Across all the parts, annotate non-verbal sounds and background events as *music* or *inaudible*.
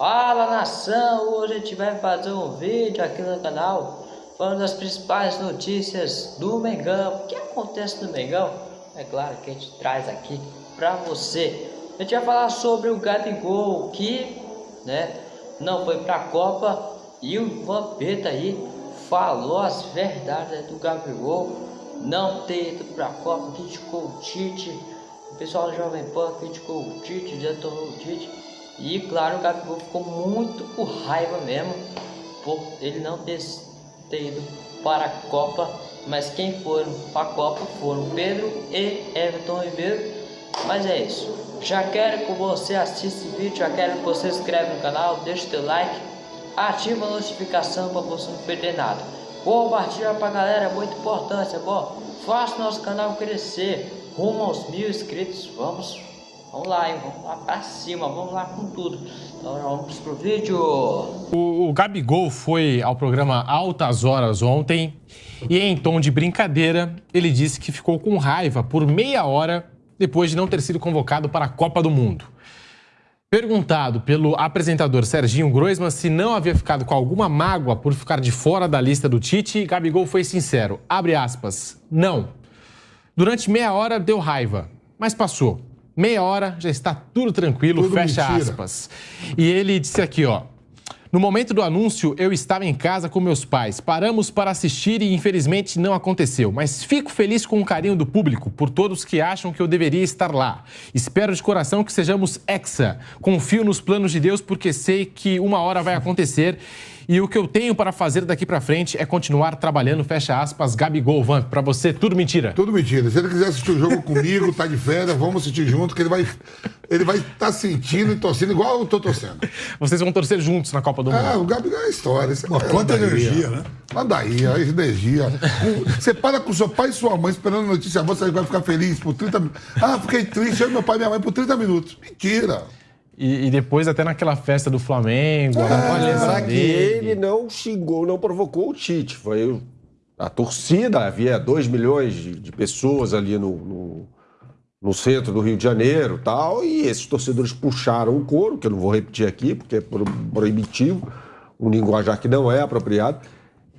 Fala nação, hoje a gente vai fazer um vídeo aqui no canal falando das principais notícias do Mengão. O que acontece no Mengão? É claro que a gente traz aqui pra você. A gente vai falar sobre o Gabigol que né, não foi pra Copa e o Vampeta aí falou as verdades do Gabigol não ter ido pra Copa, criticou o Tite. O pessoal do Jovem Pan criticou o Tite, detonou o Tite. E claro, o Gabigol ficou muito com raiva mesmo por ele não ter, ido para a Copa. Mas quem foram para a Copa foram Pedro e Everton Ribeiro. Mas é isso. Já quero que você assista esse vídeo, já quero que você se inscreva no canal, deixe seu like, ativa a notificação para você não perder nada. Compartilha para a galera, é muito importante, é bom? Faça nosso canal crescer, rumo aos mil inscritos, vamos Vamos lá, hein? Vamos lá pra cima, vamos lá com tudo. Então vamos pro vídeo. O, o Gabigol foi ao programa Altas Horas ontem e em tom de brincadeira, ele disse que ficou com raiva por meia hora depois de não ter sido convocado para a Copa do Mundo. Perguntado pelo apresentador Serginho Groisman se não havia ficado com alguma mágoa por ficar de fora da lista do Tite, Gabigol foi sincero. Abre aspas. Não. Durante meia hora deu raiva, mas passou meia hora já está tudo tranquilo, tudo fecha mentira. aspas. E ele disse aqui, ó. No momento do anúncio, eu estava em casa com meus pais. Paramos para assistir e infelizmente não aconteceu. Mas fico feliz com o carinho do público, por todos que acham que eu deveria estar lá. Espero de coração que sejamos hexa. Confio nos planos de Deus porque sei que uma hora vai acontecer e o que eu tenho para fazer daqui para frente é continuar trabalhando, fecha aspas, Gabigol, Van. Para você, tudo mentira. Tudo mentira. Se ele quiser assistir o jogo comigo, tá de férias, vamos assistir junto, que ele vai ele vai estar tá sentindo e torcendo igual eu tô torcendo. Vocês vão torcer juntos na Copa do Mundo. É, o Gabigol é história. Uma quanta energia, né? Manda aí, a energia. Você para com seu pai e sua mãe esperando notícia boa, você vai ficar feliz por 30 minutos. Ah, fiquei triste, eu meu pai e minha mãe por 30 minutos. Mentira. E, e, depois até naquela festa do Flamengo. Ah, lembrar que ele não xingou, não provocou o Tite. Foi a torcida, havia 2 milhões de, de, pessoas ali no, no, no, centro do Rio de Janeiro tal, e esses torcedores puxaram o couro, que eu não vou repetir aqui, porque é proibitivo, um linguajar que não é apropriado.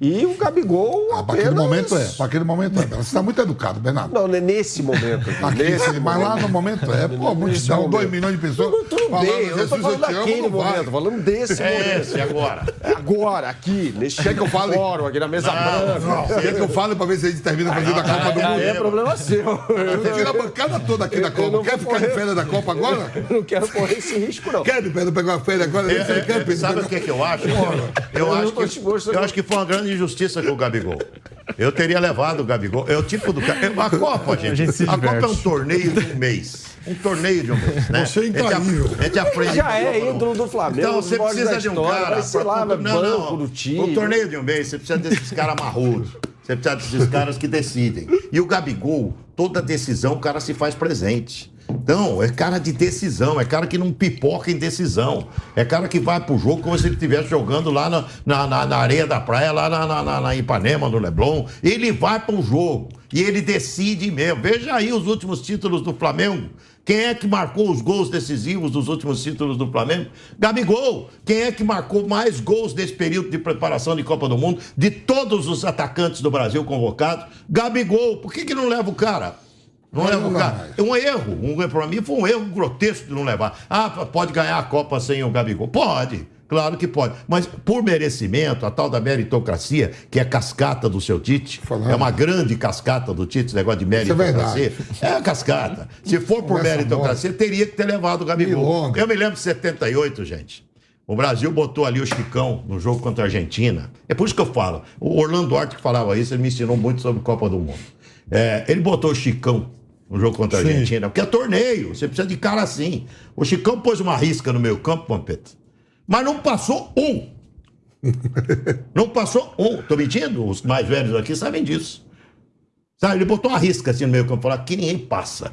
E o Gabigol. Ah, para aquele momento é. Para aquele momento é. Você está muito educado, Bernardo. Não, é nesse momento. *laughs* Aqui, nesse, mas lá no momento é. Pô, multidão, dois milhões de pessoas. Tudo, tudo falando, bem, eu não estou falando daquele momento, estou falando desse é momento. Esse, agora. Agora, aqui, nesse Quer que eu fale? fórum, aqui na mesa branca. Não, Quer que eu fale para ver se a gente termina fazendo a Copa do Mundo? É problema seu. Você tira a bancada toda aqui da Copa. Quer ficar de férias da Copa agora? *laughs* Eu não quero correr esse risco, não. Quer pegar uma férias agora? Sabe o que eu acho? Eu acho que foi uma grande injustiça com o. Gabigol. Eu teria levado o Gabigol. É o tipo do. A Copa, gente. A, gente a Copa é um torneio de um mês. Um torneio de um mês, né? Você é incrível. A gente aprende. Já é ídolo do Flamengo. Então você precisa de um cara. Ser lá, não, não. do time. Um torneio de um mês, você precisa desses caras marrudos. Você precisa desses caras que decidem. E o Gabigol, toda decisão, o cara se faz presente. Então, é cara de decisão, é cara que não pipoca em decisão. É cara que vai pro jogo como se ele estivesse jogando lá na, na, na, areia da praia, lá na, na, na Ipanema, no Leblon. Ele vai pro jogo e ele decide mesmo. Veja aí os últimos títulos do Flamengo. Quem é que marcou os gols decisivos dos últimos títulos do Flamengo? Gabigol. Quem é que marcou mais gols nesse período de preparação de Copa do Mundo? De todos os atacantes do Brasil convocados? Gabigol. Por que, que não leva o cara? Não leva o cara. É um erro. Um, para mim foi um erro grotesco de não levar. Ah, pode ganhar a Copa sem o Gabigol. Pode. Claro que pode. Mas por merecimento, a tal da meritocracia, que é cascata do seu Tite, Falando. é uma grande cascata do Tite, esse negócio de é meritocracia. É, é a cascata. Se for por meritocracia, teria que ter levado o Gabigol. Eu me lembro de 78, gente. O Brasil botou ali o Chicão no jogo contra a Argentina. É por isso que eu falo. O Orlando Duarte que falava isso, ele me ensinou muito sobre Copa do Mundo. É, ele botou o Chicão no jogo contra a Argentina, porque é torneio, você precisa de cara assim. O Chicão pôs uma risca no meio campo, Pampeta, mas não passou um. *laughs* não passou um. Tô mentindo? Os mais velhos aqui sabem disso. Sabe, ele botou uma risca assim no meio campo, falou que ninguém passa.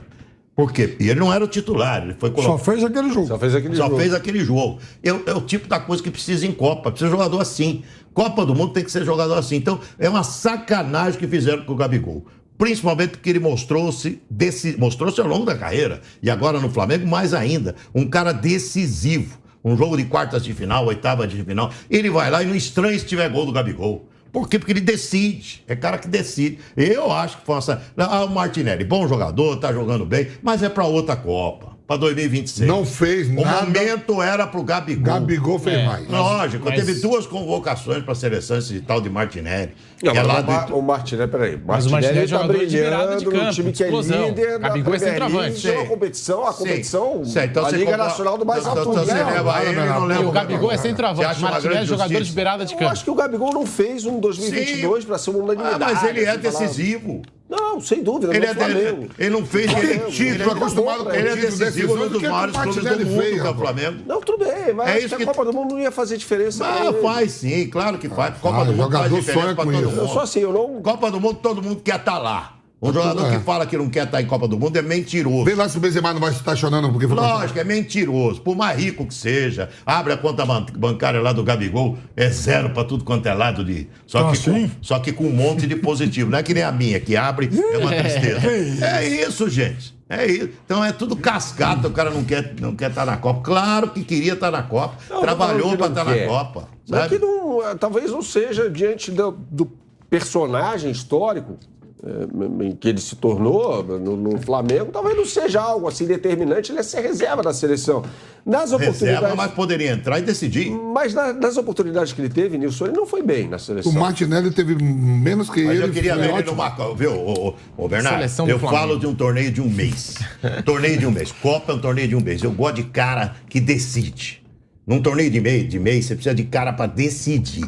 Por quê? E ele não era o titular, ele foi colocado. Só fez aquele jogo. Só fez aquele Só jogo. fez aquele jogo. É, é, o tipo da coisa que precisa em Copa, precisa de jogador assim. Copa do Mundo tem que ser jogador assim. Então, é uma sacanagem que fizeram com o Gabigol principalmente porque ele mostrou-se mostrou-se ao longo da carreira e agora no Flamengo mais ainda, um cara decisivo. um jogo de quartas de final, oitava de final, ele vai lá e não estranha se tiver gol do Gabigol. Por quê? Porque ele decide. É cara que decide. Eu acho que uma... Ah, o Martinelli, bom jogador, tá jogando bem, mas é pra outra Copa. Pra 2026. Não fez O nada. momento era pro Gabigol. Gabigol fez É. mais. Lógico, Mas- teve duas convocações para seleção, esse tal de Martinelli. Não, que é lá o, o Martinelli, peraí. Mas o Martinelli é tá jogador de brilhando campo, no time que é líder Gabigol é centroavante. League, é uma Sim. competição, a Sim. competição, Sim, então a você Liga compra- Nacional do mais então alto você nível. leva ele e não leva O Gabigol é centroavante, uma Martinelli é jogador de beirada de Eu campo. acho que o Gabigol não fez um 2022 para ser uma Ah, unanimidade. mas ele é decisivo. Não, sem dúvida, Ele, é Flamengo. ele não fez. Ele, título, acostumado com ele é título, decisivo o dos é maiores o clubes do mundo, fez, que é o rapaz? Flamengo. Não, tudo bem, mas É isso que a Copa do Mundo não ia fazer diferença. Ah, ele. faz sim, claro que faz. Copa Ah, do Mundo faz diferença pra com todo mundo. Eu sou assim, eu não. Copa do Mundo, todo mundo quer estar lá. Um jogador é. que fala que não quer estar em Copa do Mundo é mentiroso. Vê lá se o Benzema não vai estar chorando porque foi Lógico, é mentiroso. Por mais rico que seja, abre a conta ban- bancária lá do Gabigol, é zero pra tudo quanto é lado de. Só, Ah, que, sim? com, só que com um monte de positivo. Não é que nem a minha, que abre, é uma *laughs* tristeza. É isso, gente. É isso. Então é tudo cascata, o cara não quer não quer estar na Copa. Claro que queria estar na Copa. Não, Trabalhou falando estar na não quer. Copa. Mas Sabe? que não, talvez não seja diante do, do personagem histórico em que ele se tornou no, no Flamengo, talvez não seja algo assim determinante, ele é ser reserva da seleção. Nas Reserva, oportunidades. mas poderia entrar e decidir. Mas na- nas oportunidades que ele teve, Nilson, ele não foi bem na seleção. O Martinelli teve menos que Mas ele. eu queria ver ele ótimo. numa Copa. Viu, ô, ô, ô, Bernardo? Seleção eu falo de um torneio de um mês. *laughs* torneio de um mês. Copa é um torneio de um mês. Eu gosto de cara que decide. Num torneio de mês, de mês você precisa de cara pra decidir.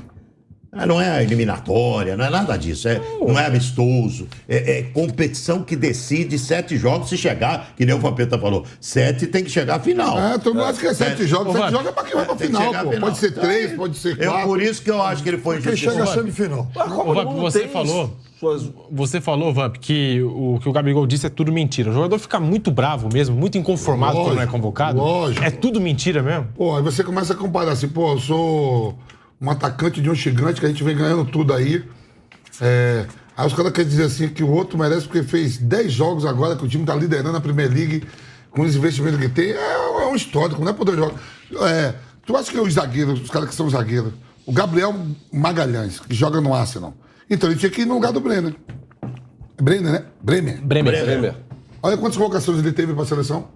Ah, Não é eliminatória, não é nada disso. É, não é amistoso. É, é competição que decide sete jogos se chegar, que nem o Vampeta falou. Sete tem que chegar à final. É, todo mundo acha que é sete É. jogos. Sete jogos é pra quem vai pra que final, chegar à pô. final. Pode ser três, pode ser Eu, quatro. por isso que eu acho que ele foi Quem chega à semifinal. A Copa Ô, do Vamp, Mundo você falou- Suas... Você falou, Vamp, que o que o Gabigol disse é tudo mentira. O jogador fica muito bravo mesmo, muito inconformado quando não é Lógico, convocado. lógico. É tudo mentira mesmo? Pô, aí você começa a comparar assim, pô, eu sou um atacante de um gigante que a gente vem ganhando tudo aí. É, aí os caras querem dizer assim que o outro merece porque fez 10 jogos agora, que o time tá liderando a Premier League com os investimentos que tem. É, é um histórico, não é por dois jogos. É, tu acha que os zagueiros, os caras que são zagueiros, o Gabriel Magalhães, que joga no Arsenal, então ele tinha que ir no lugar do Brenner. Brenner, né? Bremer. Bremer. Bremer. Olha quantas convocações ele teve pra seleção.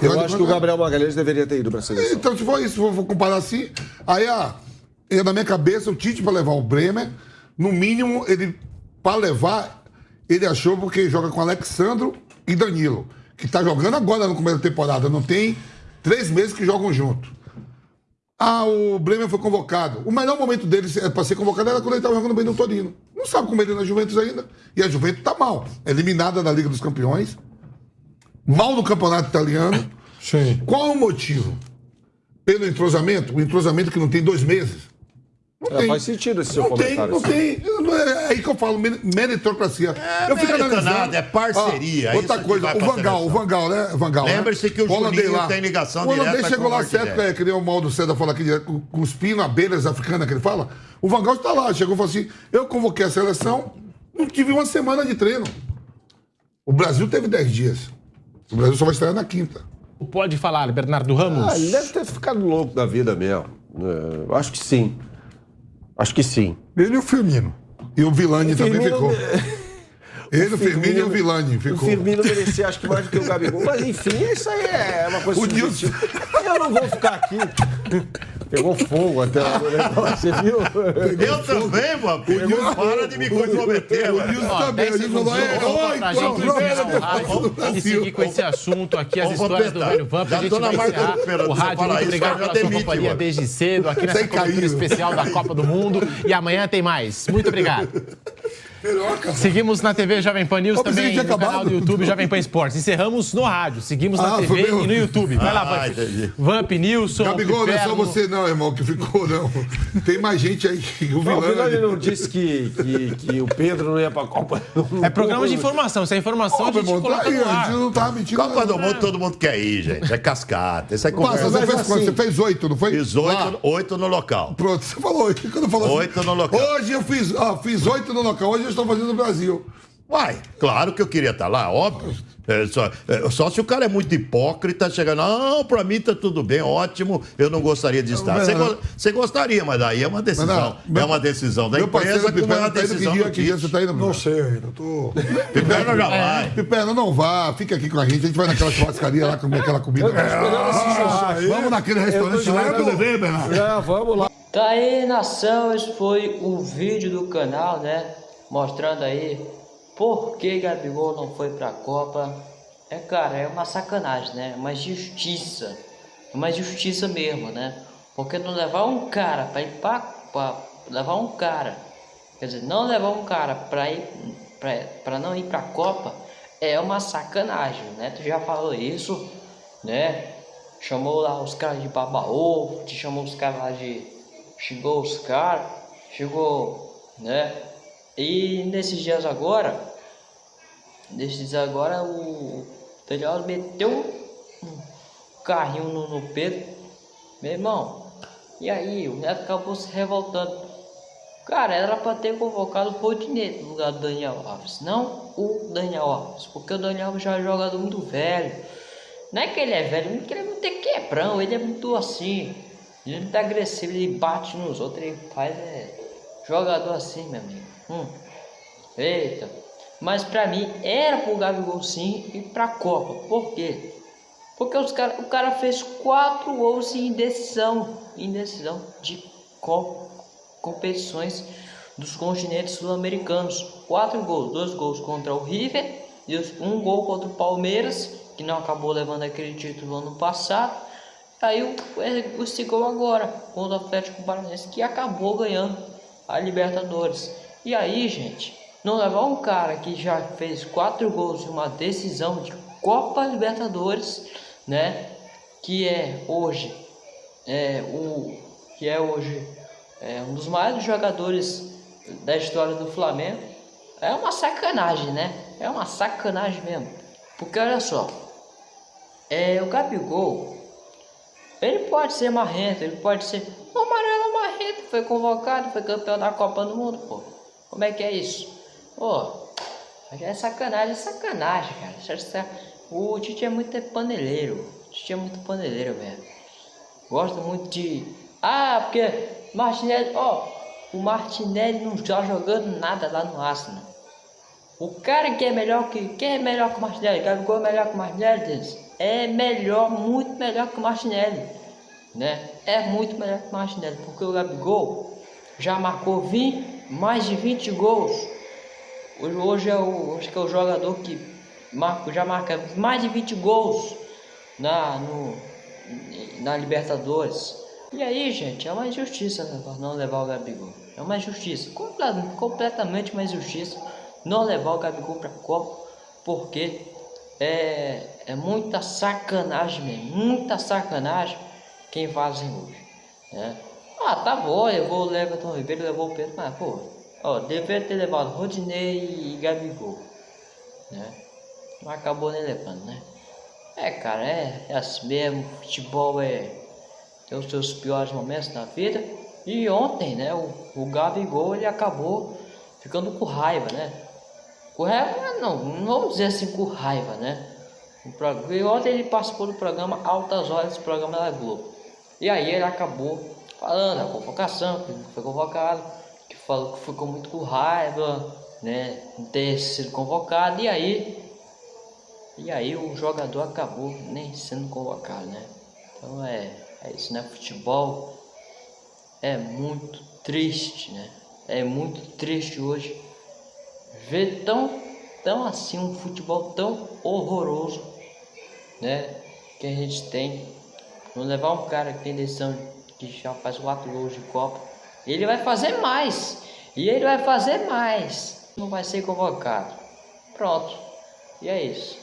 E Eu olha acho que o Gabriel Magalhães deveria ter ido para a seleção. então, se for isso, for comparar assim, aí, ah, eu, na minha cabeça, o Tite para levar o Bremer, no mínimo, ele, para levar, ele achou porque joga com Alexandro e Danilo, que tá jogando agora no começo da temporada, não tem três meses que jogam junto. Ah, o Bremer foi convocado. O melhor momento dele para ser convocado era quando ele estava jogando bem no Torino. Não sabe como ele é na Juventus ainda. E a Juventus tá mal. Eliminada da Liga dos Campeões. Mal no campeonato italiano. Sim. Qual o motivo? Pelo entrosamento? O entrosamento que não tem dois meses? Não É, faz sentido esse seu não tem, comentário, não tem. Não É é aí que eu falo, mer- meritocracia. eu fico analisando. nada, é parceria, é outra coisa, o Vangal, o. Vangal, né? Vangal, né? Lembre-se que o holandês Juninho tem ligação direta chegou com o lá certo, é, que nem o Maldo César fala aqui, os pinos, abelhas africanas que ele fala. O Vangal está lá, chegou e falou assim: eu convoquei a seleção, não tive uma semana de treino. O Brasil teve 10 dias. O Brasil só vai estrear na quinta. Pode falar, Bernardo Ramos. Ah, ele deve ter ficado louco da vida mesmo. É, eu acho que sim. Acho que sim. Ele e o Firmino. E o Vilani também ficou. Ele, o Firmino e o Vilani O ficou. Firmino merecia, acho que mais do que o Gabigol. Mas enfim, isso aí é uma coisa O subjetiva. Eu não vou ficar aqui. Pegou fogo até o negócio, você viu? Eu também, mano. Não para de me comprometer, O mano. Nilson também. 10 Ele falou: é, vamos oi, pra gente o encerrar o e seguir com esse assunto aqui, as histórias do velho Vamp. A gente vai encerrar o rádio. Muito obrigado pela sua companhia desde cedo aqui nessa cobertura especial da Copa do Mundo. E amanhã tem mais. Muito obrigado. *laughs* Seguimos na TV Jovem Pan News também, no tinha canal do acabado. YouTube Jovem Pan Esportes. Encerramos no rádio, seguimos na Ah, TV foi e no YouTube. Vai lá, Ah, Vamp. entendi. Vamp, Nilson, Gabigol, não é só você, não, irmão, que ficou, não. Tem mais gente aí. O Não, o Vilani Vilani. não disse que, que, que o Pedro não ia pra Copa. É programa de informação. Se é informação, a Ô, meu gente irmão, tá coloca aí, no a gente não tava mentindo. Copa do. Mundo todo mundo quer ir, gente. É cascata. Isso é Passa, conversa. você Mas fez assim- quanto? Você fez oito, não foi? Fiz oito, oito no local. Pronto, você falou oito. Quando falou Oito assim, no local. Hoje eu fiz, ó, fiz oito no local, hoje eu estou fazendo no Brasil. Vai, claro que eu queria estar lá, óbvio. É, só, é, só se o cara é muito hipócrita, chega, não, pra mim tá tudo bem, ótimo, eu não gostaria de estar. Você, go- você gostaria, mas daí é uma decisão. Não, é uma decisão da Meu empresa como é uma tá indo que decisão dia, do que dia você tá indo? Não sei ainda, tô. Piperno já vai. Piperno, não vá, fica aqui com a gente. A gente vai naquela churrascaria lá comer aquela comida. Ah, vamos naquele restaurante lá eu levei, Bernardo. Já, vamos lá. Tá aí, nação, esse foi o vídeo do canal, né? Mostrando aí por que Gabigol não foi pra Copa. É, cara, é uma sacanagem, né? É uma justiça. É uma justiça mesmo, né? Porque não levar um cara pra ir pra levar um cara, quer dizer, não levar um cara pra ir pra não ir pra Copa é uma sacanagem, né? Tu já falou isso, né? Chamou lá os caras de baba-ovo, te chamou os caras lá de. Xingou os caras, chegou, né? E nesses dias agora, nesses dias agora, o Daniel meteu um carrinho no, no Pedro, meu irmão. E aí, o Neto acabou se revoltando. Cara, era pra ter convocado o Rodinei no lugar do Daniel Alves, não o Daniel Alves, porque o Daniel Alves já é um jogador muito velho. Não é que ele é velho, não é que ele é muito quebrão, ele é muito assim. Ele é muito agressivo, ele bate nos outros, ele faz é, jogador assim, meu amigo. Hum. Eita. Mas pra mim era pro Gabigol sim ir pra Copa. Por quê? Porque os cara, o cara fez quatro gols em indecisão, indecisão de co competições dos continentes sul-americanos. Quatro gols, dois gols contra o River e um gol contra o Palmeiras, que não acabou levando aquele título ano passado. Aí o, o gol agora contra o Atlético Paranaense, que acabou ganhando a Libertadores. E aí, gente, não levar um cara que já fez quatro gols em uma decisão de Copa Libertadores, né? Que é hoje é o que é hoje é um dos maiores jogadores da história do Flamengo. É uma sacanagem, né? É uma sacanagem mesmo. Porque olha só, é o Gabigol, ele pode ser marrento, ele pode ser o amarelo marrento, foi convocado, foi campeão da Copa do Mundo, pô. Como é que é isso? Pô, é sacanagem, é sacanagem, cara. É sa- O Tite é muito paneleiro. O é muito paneleiro, velho. Gosta muito de. Ah, porque Martinelli, ó, o Martinelli não está jogando nada lá no Arsenal. O cara que é melhor que. Quem é melhor que o Martinelli? Gabigol é melhor que o Martinelli, Denis? É melhor, muito melhor que o Martinelli. Né? É muito melhor que o Martinelli. Porque o Gabigol já marcou 20, mais de 20 gols. Hoje, é o, hoje que é o jogador que marca, já marca mais de 20 gols na, no, na Libertadores. E aí, gente, é uma injustiça não levar o Gabigol. É uma injustiça, comple- completamente uma injustiça não levar o Gabigol para a Copa, porque é, é muita sacanagem mesmo, muita sacanagem quem fazem hoje. Né? Ah, tá bom, levou o Everton Ribeiro, levou o Pedro, mas pô, ó, deveria ter levado Rodinei e Gabigol, né? Mas acabou nem levando, né? É, cara, é, é assim mesmo, futebol é tem os seus piores momentos na vida. E ontem, né, o, o Gabigol ele acabou ficando com raiva, né? Com raiva, não, não vamos dizer assim com raiva, né? E ontem ele participou do programa Altas Horas, esse programa da Globo. E aí ele acabou falando a convocação, que não foi convocado, que falou que ficou muito com raiva, né? Não ter sido convocado. E aí e aí o jogador acabou nem sendo convocado, né? Então é, é isso, né? Futebol é muito triste, né? É muito triste hoje ver tão, tão assim um futebol tão horroroso, né? Que a gente tem. Não levar um cara que tem decisão que já faz quatro gols de Copa, ele vai fazer mais. E ele vai fazer mais. Não vai ser convocado. Pronto. E é isso.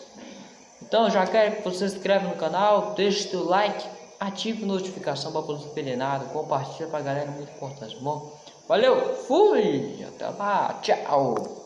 Então já quero que você se inscreva no canal, deixe seu like, ative a notificação para não perder nada, compartilha pra galera, muito importante, tá bom? Valeu, fui, até lá, tchau!